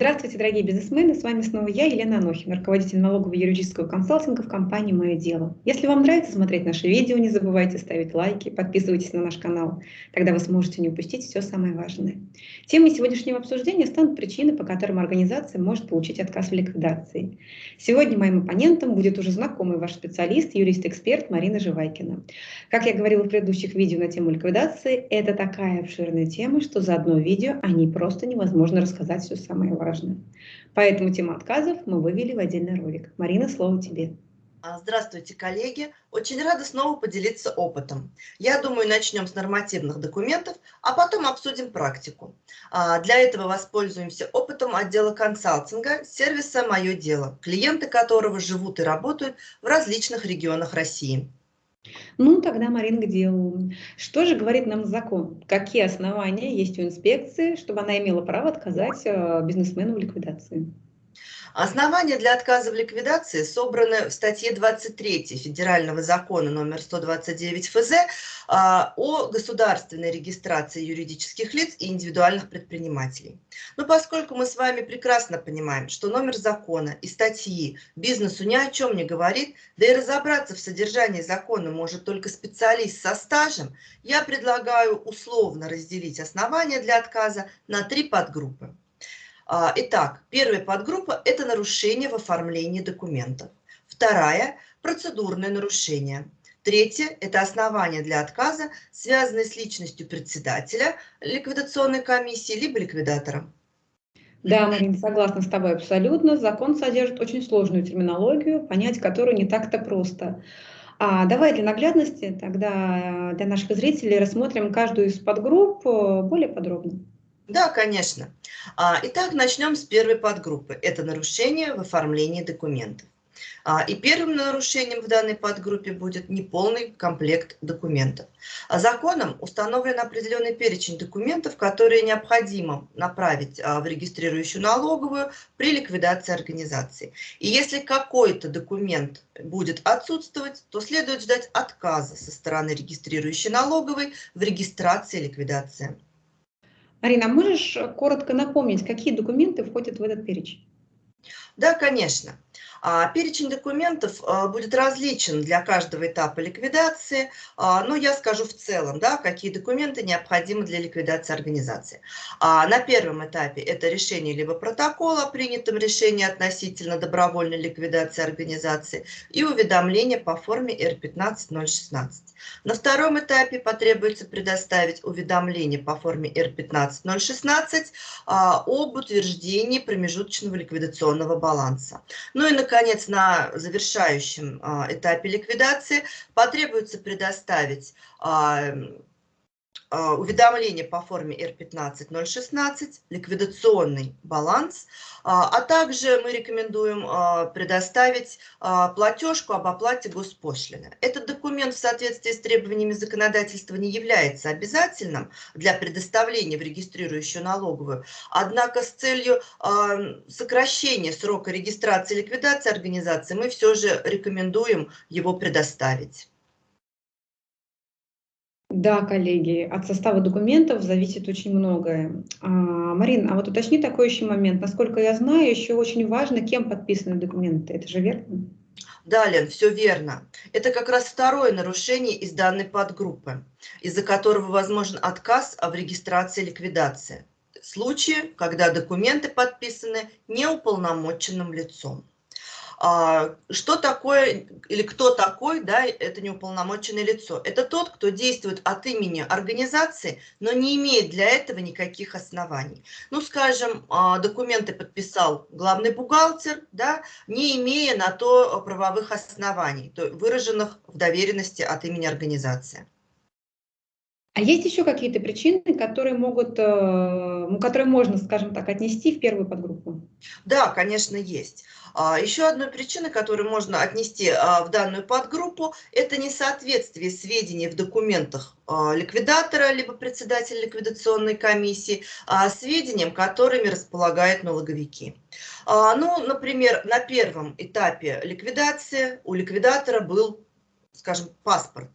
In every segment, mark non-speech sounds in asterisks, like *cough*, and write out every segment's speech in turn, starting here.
Здравствуйте, дорогие бизнесмены! С вами снова я, Елена Анохина, руководитель налогового юридического консалтинга в компании «Мое дело». Если вам нравится смотреть наши видео, не забывайте ставить лайки, подписывайтесь на наш канал. Тогда вы сможете не упустить все самое важное. Темой сегодняшнего обсуждения станут причины, по которым организация может получить отказ в ликвидации. Сегодня моим оппонентом будет уже знакомый ваш специалист, юрист-эксперт Марина Живайкина. Как я говорила в предыдущих видео на тему ликвидации, это такая обширная тема, что за одно видео о ней просто невозможно рассказать все самое важно. Поэтому тему отказов мы вывели в отдельный ролик. Марина, слово тебе. А, здравствуйте, коллеги! Очень рада снова поделиться опытом. Я думаю, начнем с нормативных документов, а потом обсудим практику. А, для этого воспользуемся опытом отдела консалтинга сервиса «Мое дело», клиенты которого живут и работают в различных регионах России. Ну, тогда, Марин, к делу. Что же говорит нам закон? Какие основания есть у инспекции, чтобы она имела право отказать э, бизнесмену в ликвидации? Основания для отказа в ликвидации собраны в статье 23 Федерального закона номер 129 ФЗ а, о государственной регистрации юридических лиц и индивидуальных предпринимателей. Но поскольку мы с вами прекрасно понимаем, что номер закона и статьи бизнесу ни о чем не говорит, да и разобраться в содержании закона может только специалист со стажем, я предлагаю условно разделить основания для отказа на три подгруппы. А, итак, первая подгруппа – это нарушение в оформлении документов. Вторая – процедурное нарушение. Третье – это основание для отказа, связанное с личностью председателя ликвидационной комиссии либо ликвидатора. Да, Марина, согласна с тобой абсолютно. Закон содержит очень сложную терминологию, понять которую не так-то просто. А давай для наглядности тогда для наших зрителей рассмотрим каждую из подгрупп э, более подробно. Да, конечно. А, итак, начнем с первой подгруппы. Это нарушение в оформлении документов. А, и первым нарушением в данной подгруппе будет неполный комплект документов. А законом установлен определенный перечень документов, которые необходимо направить в регистрирующую налоговую при ликвидации организации. И если какой-то документ будет отсутствовать, то следует ждать отказа со стороны регистрирующей налоговой в регистрации ликвидации. Арина, можешь коротко напомнить, какие документы входят в этот перечень? Да, конечно. А, перечень документов а, будет различен для каждого этапа ликвидации, а, но я скажу в целом, да, какие документы необходимы для ликвидации организации. На первом этапе это решение либо протокола принятом решении относительно добровольной ликвидации организации и уведомление по форме R15016. На втором этапе потребуется предоставить уведомление по форме R15016 об утверждении промежуточного ликвидационного баланса. Ну и, наконец, на завершающем а, этапе ликвидации потребуется предоставить а, уведомление по форме R15016, ликвидационный баланс, а, а также мы рекомендуем а, предоставить платежку об оплате госпошлины. Этот документ в соответствии с требованиями законодательства не является обязательным для предоставления в регистрирующую налоговую, однако с целью сокращения срока регистрации и ликвидации организации мы все же рекомендуем его предоставить. Да, коллеги, от состава документов зависит очень многое. А, Марин, а вот уточни такой еще момент. Насколько я знаю, еще очень важно, кем подписаны документы. Это же верно? Да, Лен, все верно. Это как раз второе нарушение из данной подгруппы, из-за которого возможен отказ в регистрации ликвидации. Случаи, когда документы подписаны неуполномоченным лицом. А, что такое или кто такой, да, это неуполномоченное лицо? Это тот, кто действует от имени организации, но не имеет для этого никаких оснований. Ну, скажем, а, документы подписал главный бухгалтер, да, не имея на то правовых оснований, выраженных в доверенности от имени организации. А есть еще какие-то причины, которые могут, э, которые можно, скажем так, отнести в первую подгруппу? Да, конечно, есть. А, еще одной причиной, которую можно отнести а, в данную подгруппу, это несоответствие сведений в документах а, ликвидатора, либо председателя ликвидационной комиссии, сведениям, которыми располагают налоговики. Ну, например, на первом этапе ликвидации у ликвидатора был скажем, паспорт.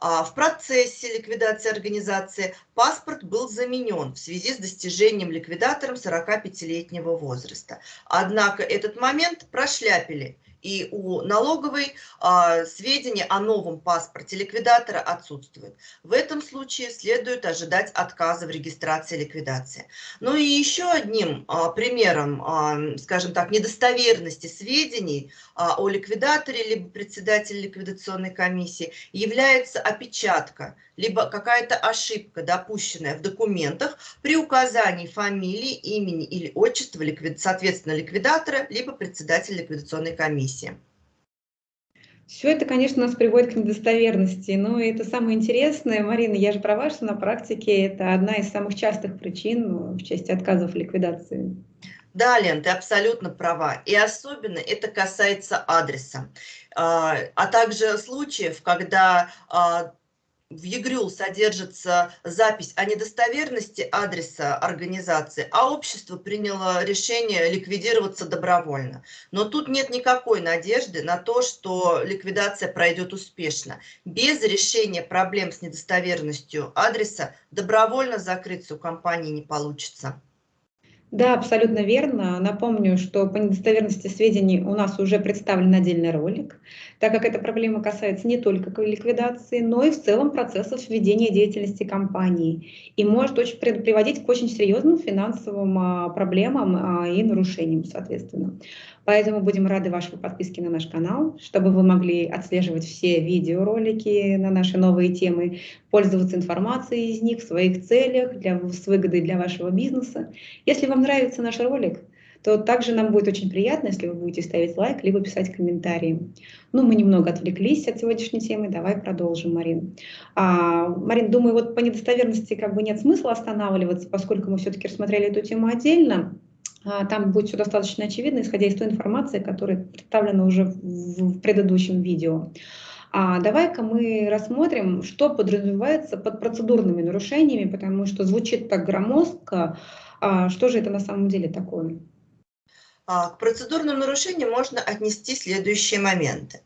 В процессе ликвидации организации паспорт был заменен в связи с достижением ликвидатором 45-летнего возраста. Однако этот момент прошляпили и у налоговой а, сведения о новом паспорте ликвидатора отсутствуют. В этом случае следует ожидать отказа в регистрации ликвидации. Ну и еще одним а, примером, а, скажем так, недостоверности сведений а, о ликвидаторе либо председателе ликвидационной комиссии является опечатка либо какая-то ошибка, допущенная в документах при указании фамилии, имени или отчества, соответственно, ликвидатора, либо председателя ликвидационной комиссии. Все это, конечно, нас приводит к недостоверности, но это самое интересное, Марина, я же права, что на практике это одна из самых частых причин ну, в части отказов в ликвидации. Да, Лен, ты абсолютно права. И особенно это касается адреса. А, а также случаев, когда а, в ЕГРЮЛ содержится запись о недостоверности адреса организации, а общество приняло решение ликвидироваться добровольно. Но тут нет никакой надежды на то, что ликвидация пройдет успешно. Без решения проблем с недостоверностью адреса добровольно закрыться у компании не получится. Да, абсолютно верно. Напомню, что по недостоверности сведений у нас уже представлен отдельный ролик, так как эта проблема касается не только ликвидации, но и в целом процессов ведения деятельности компании и может очень приводить к очень серьезным финансовым а, проблемам а, и нарушениям, соответственно. Поэтому будем рады вашей подписке на наш канал, чтобы вы могли отслеживать все видеоролики на наши новые темы, пользоваться информацией из них в своих целях, для, с выгодой для вашего бизнеса. Если вам нравится наш ролик, то также нам будет очень приятно, если вы будете ставить лайк, либо писать комментарии. Ну, мы немного отвлеклись от сегодняшней темы, давай продолжим, Марин. А, Марин, думаю, вот по недостоверности как бы нет смысла останавливаться, поскольку мы все-таки рассмотрели эту тему отдельно. А, там будет все достаточно очевидно, исходя из той информации, которая представлена уже в предыдущем видео. А давай-ка мы рассмотрим, что подразумевается под процедурными нарушениями, потому что звучит так громоздко. А что же это на самом деле такое? А, к процедурным нарушениям можно отнести следующие моменты.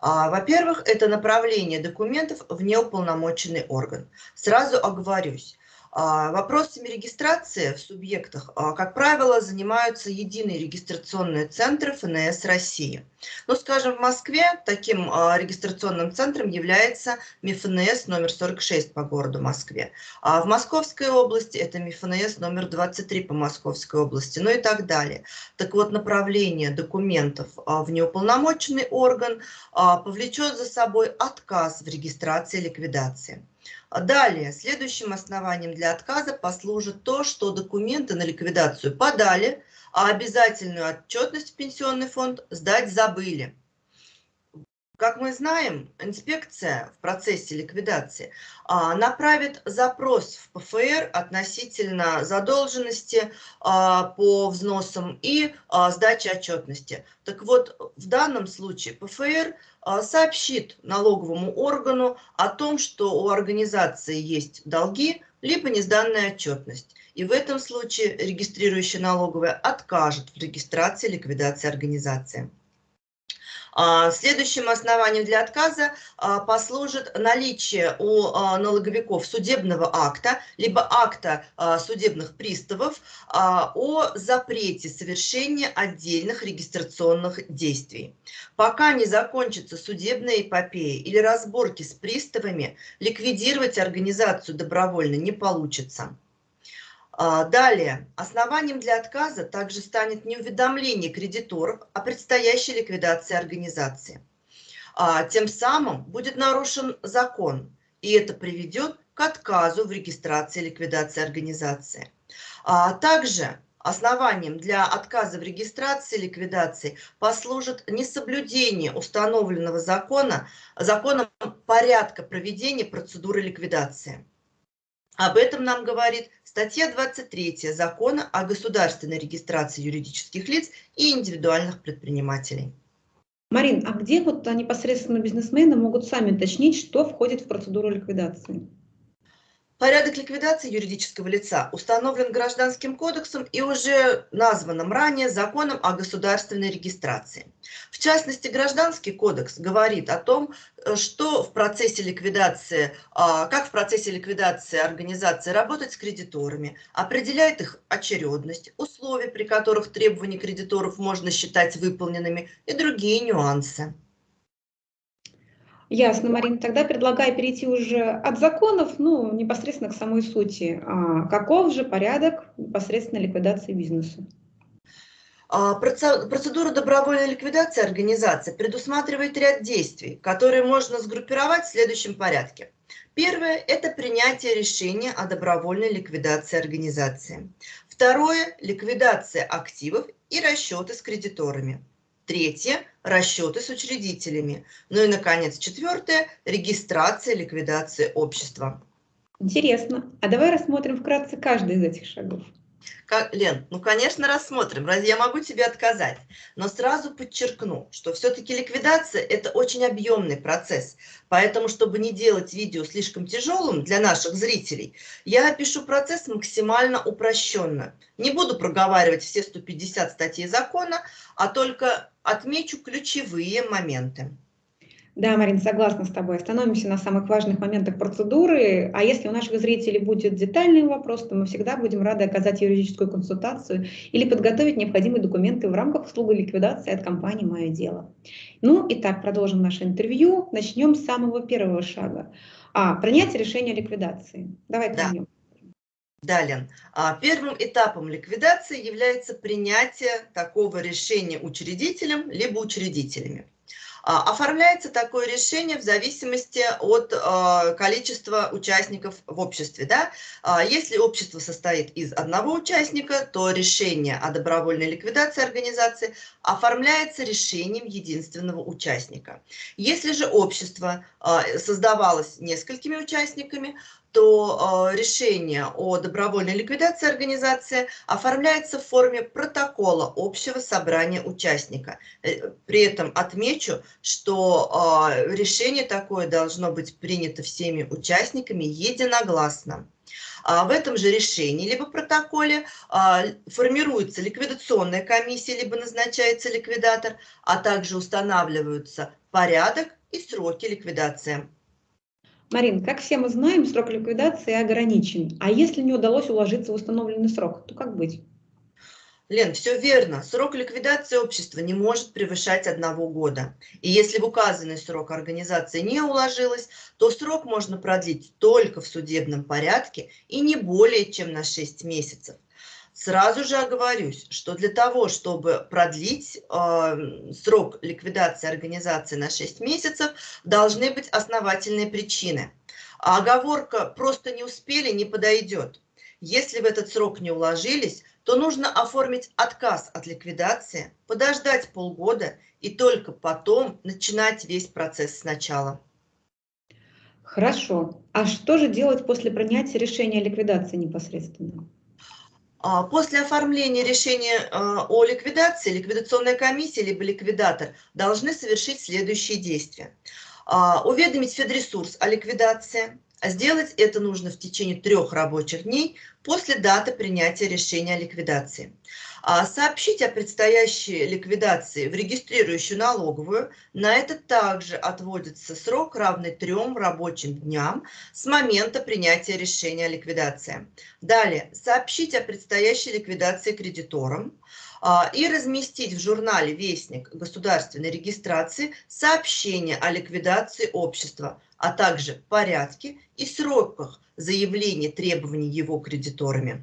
А, во-первых, это направление документов в неуполномоченный орган. Сразу оговорюсь, вопросами регистрации в субъектах, а, как правило, занимаются единые регистрационные центры ФНС России. Ну, скажем, в Москве таким а, регистрационным центром является МИФНС номер 46 по городу Москве. А в Московской области это МИФНС номер 23 по Московской области, ну и так далее. Так вот, направление документов в неуполномоченный орган повлечет за собой отказ в регистрации ликвидации. Далее, следующим основанием для отказа послужит то, что документы на ликвидацию подали, а обязательную отчетность в пенсионный фонд сдать забыли. Как мы знаем, инспекция в процессе ликвидации а, направит запрос в ПФР относительно задолженности а, по взносам и а, сдачи отчетности. Так вот, в данном случае ПФР сообщит налоговому органу о том, что у организации есть долги, либо несданная отчетность. И в этом случае регистрирующая налоговая откажет в регистрации ликвидации организации. А, следующим основанием для отказа а, послужит наличие у а, налоговиков судебного акта, либо акта судебных приставов о запрете совершения отдельных регистрационных действий. Пока не закончится судебная эпопея или разборки с приставами, ликвидировать организацию добровольно не получится. А, далее, основанием для отказа также станет неуведомление кредиторов о предстоящей ликвидации организации. А, тем самым будет нарушен закон, и это приведет к отказу в регистрации ликвидации организации. А, также основанием для отказа в регистрации ликвидации послужит несоблюдение установленного закона, законом порядка проведения процедуры ликвидации. Об этом нам говорит статья 23 Закона о государственной регистрации юридических лиц и индивидуальных предпринимателей. Марин, а где вот непосредственно бизнесмены могут сами уточнить, что входит в процедуру ликвидации? Порядок ликвидации юридического лица установлен Гражданским кодексом и уже названным ранее законом о государственной регистрации. В частности, Гражданский кодекс говорит о том, э, что в процессе ликвидации, а, как в процессе ликвидации организации работать с кредиторами, определяет их очередность, условия, при которых требования кредиторов можно считать выполненными и другие нюансы. Ясно, Марина. Тогда предлагаю перейти уже от законов, ну, непосредственно к самой сути. А каков же порядок непосредственно ликвидации бизнеса? А, процедура добровольной ликвидации организации предусматривает ряд действий, которые можно сгруппировать в следующем порядке. Первое – это принятие решения о добровольной ликвидации организации. Второе – ликвидация активов и расчеты с кредиторами. Третье – расчеты с учредителями. Ну и, наконец, четвертое – регистрация, ликвидация общества. Интересно. А давай рассмотрим вкратце каждый из этих шагов. Как, Лен, ну, конечно, рассмотрим. Разве я могу тебе отказать? Но сразу подчеркну, что все-таки ликвидация – это очень объемный процесс. Поэтому, чтобы не делать видео слишком тяжелым для наших зрителей, я опишу процесс максимально упрощенно. Не буду проговаривать все 150 статей закона, а только отмечу ключевые моменты. Да, Марин, согласна с тобой. Остановимся на самых важных моментах процедуры. А если у наших зрителей будет детальный вопрос, то мы всегда будем рады оказать юридическую консультацию или подготовить необходимые документы в рамках услуги ликвидации от компании «Мое дело». Ну, итак, продолжим наше интервью. Начнем с самого первого шага. А, принятие решения о ликвидации. Давай да. Да, Лен. А, первым этапом ликвидации является принятие такого решения учредителем либо учредителями. А, оформляется такое решение в зависимости от а, количества участников в обществе. Да? А, если общество состоит из одного участника, то решение о добровольной ликвидации организации оформляется решением единственного участника. Если же общество создавалось несколькими участниками, то э, решение о добровольной ликвидации организации оформляется в форме протокола общего собрания участника. Э, при этом отмечу, что э, решение такое должно быть принято всеми участниками единогласно. А в этом же решении, либо протоколе формируется ликвидационная комиссия, либо назначается ликвидатор, а также устанавливаются порядок и сроки ликвидации. Марин, как все мы знаем, срок ликвидации ограничен. А если не удалось уложиться в установленный срок, то как быть? Лен, все верно. Срок ликвидации общества не может превышать одного года. И если в указанный срок организация не уложилась, то срок можно продлить только в судебном порядке и не более чем на 6 месяцев. Сразу же оговорюсь, что для того, чтобы продлить э, срок ликвидации организации на 6 месяцев, должны быть основательные причины. А оговорка «просто не успели» не подойдет. Если в этот срок не уложились, то нужно оформить отказ от ликвидации, подождать полгода и только потом начинать весь процесс сначала. Хорошо. А что же делать после принятия решения о ликвидации непосредственно? А, после оформления решения а, о ликвидации ликвидационная комиссия либо ликвидатор должны совершить следующие действия. А, уведомить Федресурс о ликвидации. Сделать это нужно в течение трех рабочих дней после даты принятия решения о ликвидации. А сообщить о предстоящей ликвидации в регистрирующую налоговую. На это также отводится срок, равный трем рабочим дням с момента принятия решения о ликвидации. Далее, сообщить о предстоящей ликвидации кредиторам а, и разместить в журнале «Вестник государственной регистрации» сообщение о ликвидации общества, а также порядке и сроках заявления требований его кредиторами.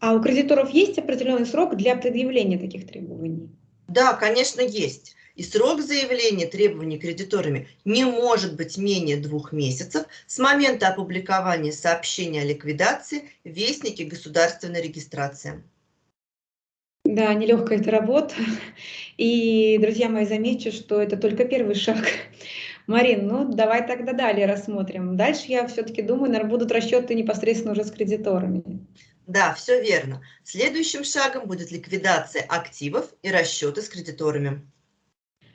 А у кредиторов есть определенный срок для предъявления таких требований? Да, конечно, есть. И срок заявления требований кредиторами не может быть менее двух месяцев с момента опубликования сообщения о ликвидации в Вестнике государственной регистрации. Да, нелегкая эта работа. И, друзья мои, замечу, что это только первый шаг. Марин, ну давай тогда далее рассмотрим. Дальше я все-таки думаю, наверное, будут расчеты непосредственно уже с кредиторами. Да, все верно. Следующим шагом будет ликвидация активов и расчеты с кредиторами.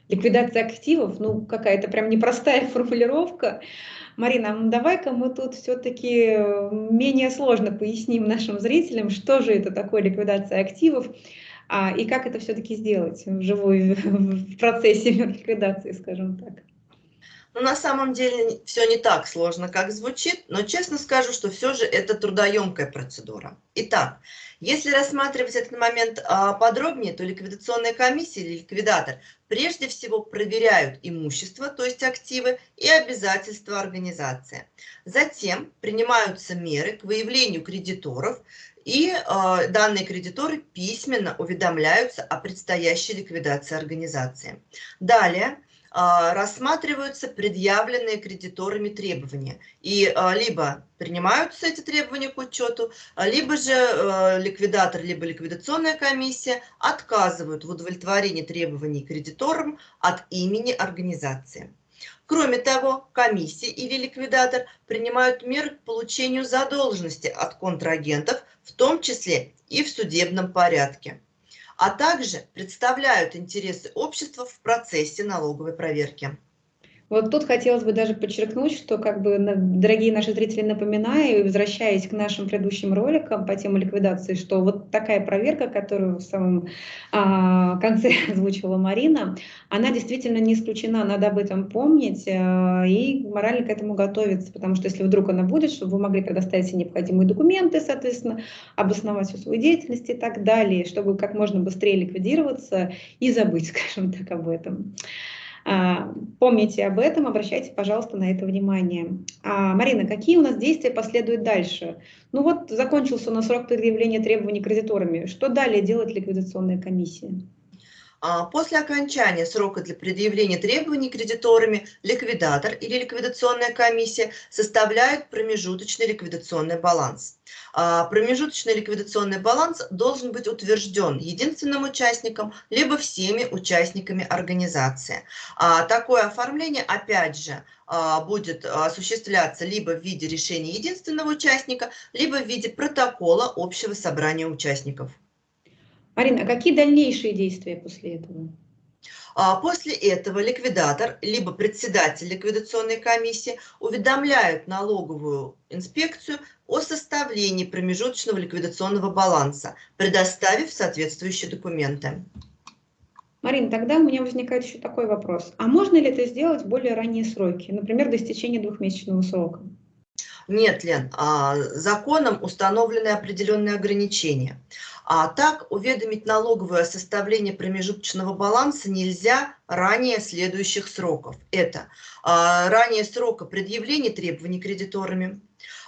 Ликвидация активов, ну, какая-то прям непростая *laughs* формулировка. Марина, давай-ка мы тут все-таки менее сложно поясним нашим зрителям, что же это такое ликвидация активов, а, и как это все-таки сделать вживую *laughs* в процессе ликвидации, скажем так. Ну, на самом деле все не так сложно, как звучит, но честно скажу, что все же это трудоемкая процедура. Итак, если рассматривать этот момент а, подробнее, то ликвидационная комиссия или ликвидатор прежде всего проверяют имущество, то есть активы и обязательства организации. Затем принимаются меры к выявлению кредиторов, и э, данные кредиторы письменно уведомляются о предстоящей ликвидации организации. Далее рассматриваются предъявленные кредиторами требования. И а, либо принимаются эти требования к учету, либо же а, ликвидатор, либо ликвидационная комиссия отказывают в удовлетворении требований кредиторам от имени организации. Кроме того, комиссия или ликвидатор принимают меры к получению задолженности от контрагентов, в том числе и в судебном порядке а также представляют интересы общества в процессе налоговой проверки. Вот тут хотелось бы даже подчеркнуть, что, как бы, дорогие наши зрители, напоминаю, возвращаясь к нашим предыдущим роликам по теме ликвидации, что вот такая проверка, которую в самом а, конце *laughs* озвучила Марина, она действительно не исключена, надо об этом помнить а, и морально к этому готовиться, потому что если вдруг она будет, чтобы вы могли предоставить все необходимые документы, соответственно, обосновать всю свою деятельность и так далее, чтобы как можно быстрее ликвидироваться и забыть, *laughs* скажем так, об этом. А, помните об этом, обращайте, пожалуйста, на это внимание. А, Марина, какие у нас действия последуют дальше? Ну вот, закончился у нас срок предъявления требований кредиторами. Что далее делает ликвидационная комиссия? А, после окончания срока для предъявления требований кредиторами ликвидатор или ликвидационная комиссия составляют промежуточный ликвидационный баланс. А, промежуточный ликвидационный баланс должен быть утвержден единственным участником, либо всеми участниками организации. А, такое оформление, опять же, будет осуществляться либо в виде решения единственного участника, либо в виде протокола общего собрания участников. Марина, а какие дальнейшие действия после этого? А после этого ликвидатор, либо председатель ликвидационной комиссии уведомляют налоговую инспекцию о составлении промежуточного ликвидационного баланса, предоставив соответствующие документы. Марина, тогда у меня возникает еще такой вопрос. А можно ли это сделать в более ранние сроки, например, до истечения двухмесячного срока? Нет, Лен, а, законом установлены определенные ограничения. А так уведомить налоговую о составлении промежуточного баланса нельзя ранее следующих сроков. Это а, ранее срока предъявления требований кредиторами,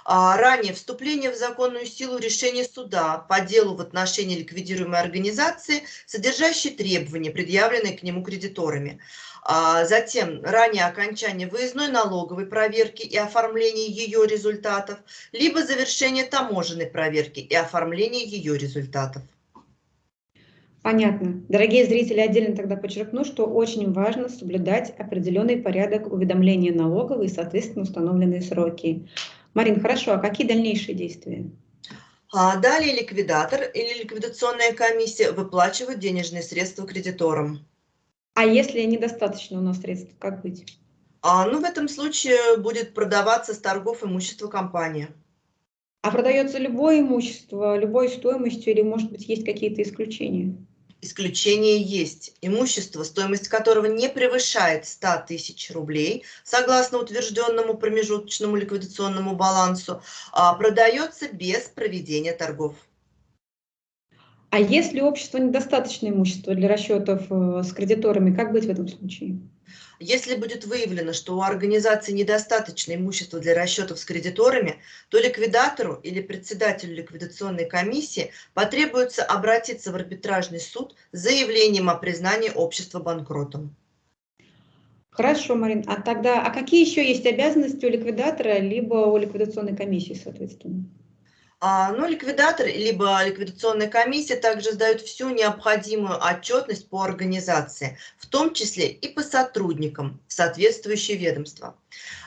а, ранее вступление в законную силу решения суда по делу в отношении ликвидируемой организации, содержащей требования, предъявленные к нему кредиторами, затем ранее окончание выездной налоговой проверки и оформление ее результатов, либо завершение таможенной проверки и оформление ее результатов. Понятно. Дорогие зрители, отдельно тогда подчеркну, что очень важно соблюдать определенный порядок уведомления налоговой и, соответственно, установленные сроки. Марин, хорошо, а какие дальнейшие действия? А далее ликвидатор или ликвидационная комиссия выплачивают денежные средства кредиторам. А если недостаточно у нас средств, как быть? А, ну, в этом случае будет продаваться с торгов имущество компании. А продается любое имущество, любой стоимостью или, может быть, есть какие-то исключения? Исключение есть. Имущество, стоимость которого не превышает 100 тысяч рублей, согласно утвержденному промежуточному ликвидационному балансу, а, продается без проведения торгов. А если общество недостаточно имущества для расчетов э, с кредиторами, как быть в этом случае? Если будет выявлено, что у организации недостаточно имущества для расчетов с кредиторами, то ликвидатору или председателю ликвидационной комиссии потребуется обратиться в арбитражный суд с заявлением о признании общества банкротом. Хорошо, Марин. А тогда, а какие еще есть обязанности у ликвидатора, либо у ликвидационной комиссии, соответственно? А, ну, ликвидатор, либо ликвидационная комиссия также сдают всю необходимую отчетность по организации, в том числе и по сотрудникам в соответствующие ведомства.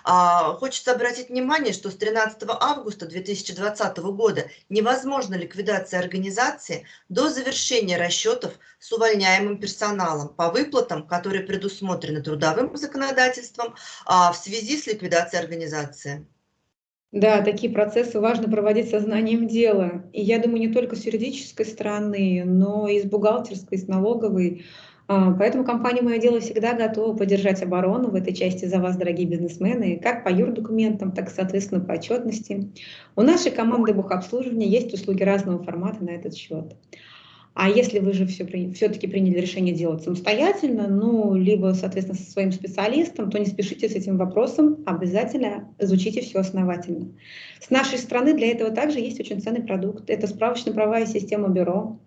А, хочется обратить внимание, что с 13 августа 2020 года невозможна ликвидация организации до завершения расчетов с увольняемым персоналом по выплатам, которые предусмотрены трудовым законодательством а, в связи с ликвидацией организации. Да, такие процессы важно проводить сознанием дела. И я думаю, не только с юридической стороны, но и с бухгалтерской, с налоговой. А, поэтому компания «Мое дело» всегда готова поддержать оборону в этой части за вас, дорогие бизнесмены, как по юрдокументам, так и, соответственно, по отчетности. У нашей команды бухобслуживания есть услуги разного формата на этот счет. А если вы же все, все-таки приняли решение делать самостоятельно, ну, либо, соответственно, со своим специалистом, то не спешите с этим вопросом, обязательно изучите все основательно. С нашей стороны для этого также есть очень ценный продукт. Это справочно-правовая система бюро,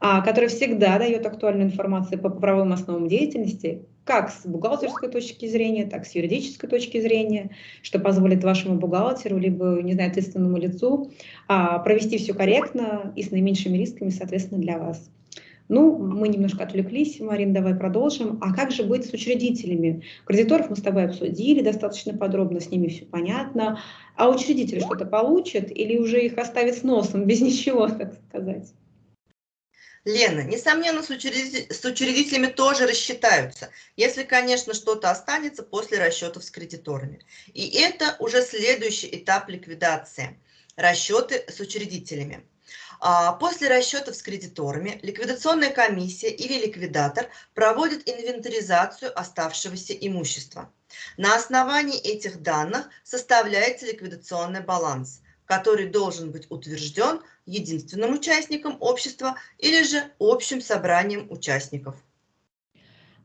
а, которая всегда дает актуальную информацию по правовым основам деятельности, как с бухгалтерской точки зрения, так с юридической точки зрения, что позволит вашему бухгалтеру, либо, не знаю, ответственному лицу а, провести все корректно и с наименьшими рисками, соответственно, для вас. Ну, мы немножко отвлеклись, Марин, давай продолжим. А как же быть с учредителями? Кредиторов мы с тобой обсудили достаточно подробно, с ними все понятно. А учредители что-то получат или уже их оставят с носом, *laughs* без ничего, так сказать? Лена, несомненно, с, учредитель, с учредителями тоже рассчитаются, если, конечно, что-то останется после расчетов с кредиторами. И это уже следующий этап ликвидации – расчеты с учредителями. А после расчетов с кредиторами ликвидационная комиссия или ликвидатор проводит инвентаризацию оставшегося имущества. На основании этих данных составляется ликвидационный баланс – который должен быть утвержден единственным участником общества или же общим собранием участников.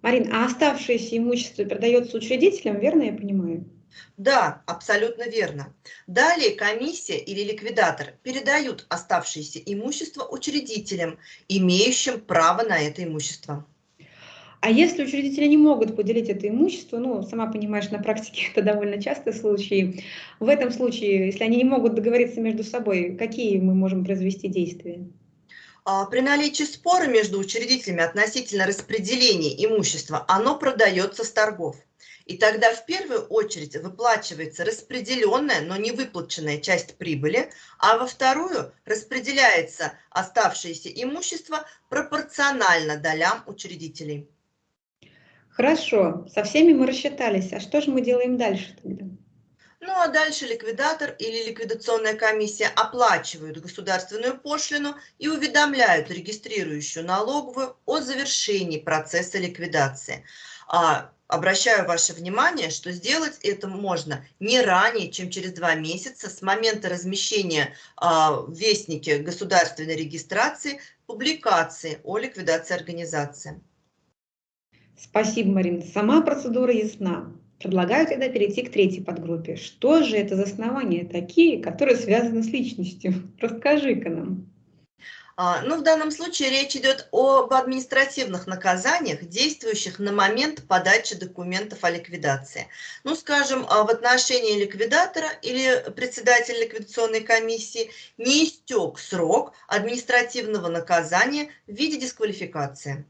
Марин, а оставшееся имущество передается учредителям, верно я понимаю? Да, абсолютно верно. Далее комиссия или ликвидатор передают оставшееся имущество учредителям, имеющим право на это имущество. А если учредители не могут поделить это имущество, ну, сама понимаешь, на практике *laughs* это довольно частый случай, в этом случае, если они не могут договориться между собой, какие мы можем произвести действия? А, при наличии спора между учредителями относительно распределения имущества, оно продается с торгов. И тогда в первую очередь выплачивается распределенная, но не выплаченная часть прибыли, а во вторую распределяется оставшееся имущество пропорционально долям учредителей. Хорошо, со всеми мы рассчитались. А что же мы делаем дальше тогда? Ну а дальше ликвидатор или ликвидационная комиссия оплачивают государственную пошлину и уведомляют регистрирующую налоговую о завершении процесса ликвидации. А, обращаю ваше внимание, что сделать это можно не ранее, чем через два месяца с момента размещения а, в Вестнике государственной регистрации публикации о ликвидации организации. Спасибо, Марина. Сама процедура ясна. Предлагаю тогда перейти к третьей подгруппе. Что же это за основания такие, которые связаны с личностью? *laughs* Расскажи-ка нам. А, ну, в данном случае речь идет об административных наказаниях, действующих на момент подачи документов о ликвидации. Ну, скажем, а, в отношении ликвидатора или председателя ликвидационной комиссии не истек срок административного наказания в виде дисквалификации.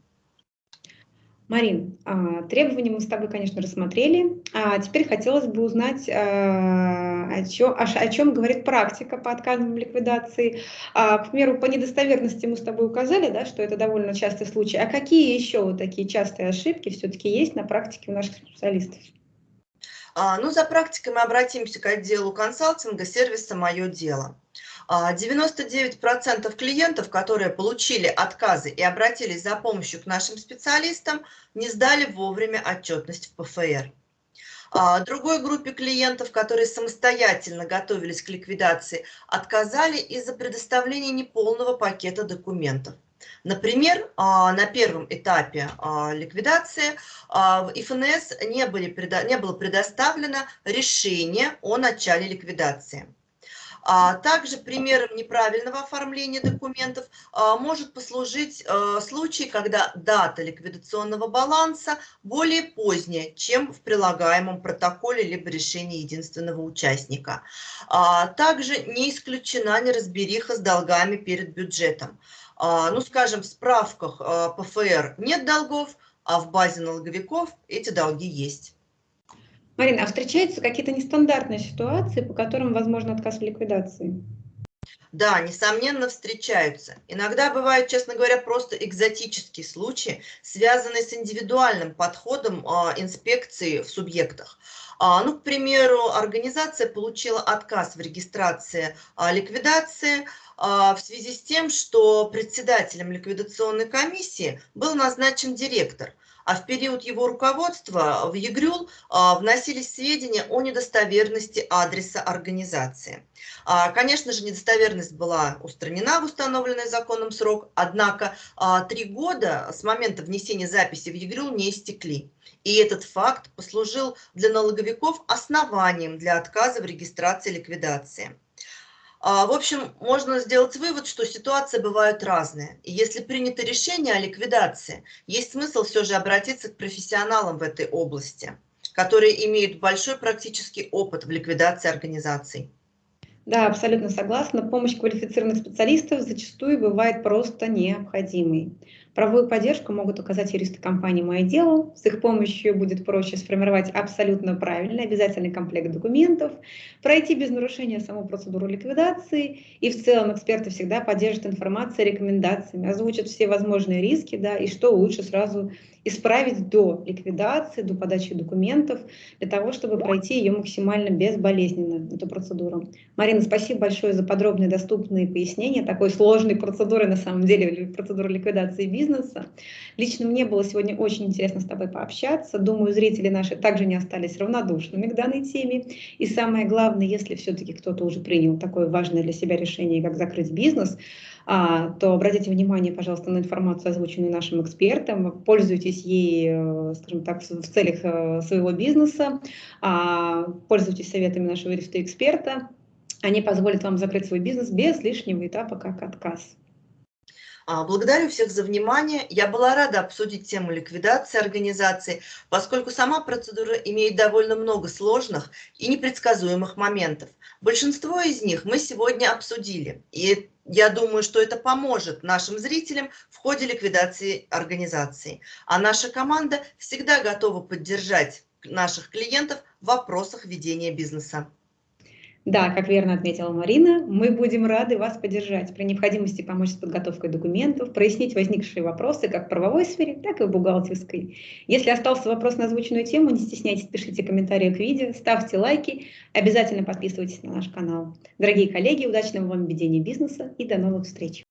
Марин, а, требования мы с тобой, конечно, рассмотрели. А теперь хотелось бы узнать, а, о чем, о чем говорит практика по отказам ликвидации. А, к примеру, по недостоверности мы с тобой указали, да, что это довольно частый случай. А какие еще вот такие частые ошибки все-таки есть на практике у наших специалистов? Ну, за практикой мы обратимся к отделу консалтинга сервиса «Мое дело». 99% а, клиентов, которые получили отказы и обратились за помощью к нашим специалистам, не сдали вовремя отчетность в ПФР. А, другой группе клиентов, которые самостоятельно готовились к ликвидации, отказали из-за предоставления неполного пакета документов. Например, а, на первом этапе ликвидации в ИФНС не, не было предоставлено решение о начале ликвидации. А также примером неправильного оформления документов а, может послужить а, случай, когда дата ликвидационного баланса более поздняя, чем в прилагаемом протоколе либо решении единственного участника. Также не исключена неразбериха с долгами перед бюджетом. Ну, скажем, в справках ПФР нет долгов, а в базе налоговиков эти долги есть. Марина, а встречаются какие-то нестандартные ситуации, по которым возможно отказ в ликвидации? Да, несомненно, встречаются. Иногда бывают, честно говоря, просто экзотические случаи, связанные с индивидуальным подходом э, инспекции в субъектах. А, ну, к примеру, организация получила отказ в регистрации а, ликвидации а, в связи с тем, что председателем ликвидационной комиссии был назначен директор – а в период его руководства в ЕГРЮЛ а, вносились сведения о недостоверности адреса организации. А, конечно же, недостоверность была устранена в установленный законом срок, однако а, три года с момента внесения записи в ЕГРЮЛ не истекли. И этот факт послужил для налоговиков основанием для отказа в регистрации ликвидации. А, в общем, можно сделать вывод, что ситуации бывают разные. И если принято решение о ликвидации, есть смысл все же обратиться к профессионалам в этой области, которые имеют большой практический опыт в ликвидации организаций. Да, абсолютно согласна. Помощь квалифицированных специалистов зачастую бывает просто необходимой. Правовую поддержку могут оказать юристы компании «Мое дело». С их помощью будет проще сформировать абсолютно правильный обязательный комплект документов, пройти без нарушения саму процедуру ликвидации. И в целом эксперты всегда поддержат информацией, рекомендациями, озвучат все возможные риски да, и что лучше сразу исправить до ликвидации, до подачи документов, для того, чтобы пройти ее максимально безболезненно, эту процедуру. Марина, спасибо большое за подробные, доступные пояснения такой сложной процедуры, на самом деле, процедуры ликвидации бизнеса. Лично мне было сегодня очень интересно с тобой пообщаться. Думаю, зрители наши также не остались равнодушными к данной теме. И самое главное, если все-таки кто-то уже принял такое важное для себя решение, как закрыть бизнес, а, то обратите внимание, пожалуйста, на информацию, озвученную нашим экспертом, пользуйтесь ей, э, скажем так, в целях э, своего бизнеса, а, пользуйтесь советами нашего юриста-эксперта, они позволят вам закрыть свой бизнес без лишнего этапа, как отказ. А, благодарю всех за внимание. Я была рада обсудить тему ликвидации организации, поскольку сама процедура имеет довольно много сложных и непредсказуемых моментов. Большинство из них мы сегодня обсудили, и я думаю, что это поможет нашим зрителям в ходе ликвидации организации. А наша команда всегда готова поддержать наших клиентов в вопросах ведения бизнеса. Да, как верно отметила Марина, мы будем рады вас поддержать при необходимости помочь с подготовкой документов, прояснить возникшие вопросы как в правовой сфере, так и в бухгалтерской. Если остался вопрос на озвученную тему, не стесняйтесь, пишите комментарии к видео, ставьте лайки, обязательно подписывайтесь на наш канал. Дорогие коллеги, удачного вам ведения бизнеса и до новых встреч!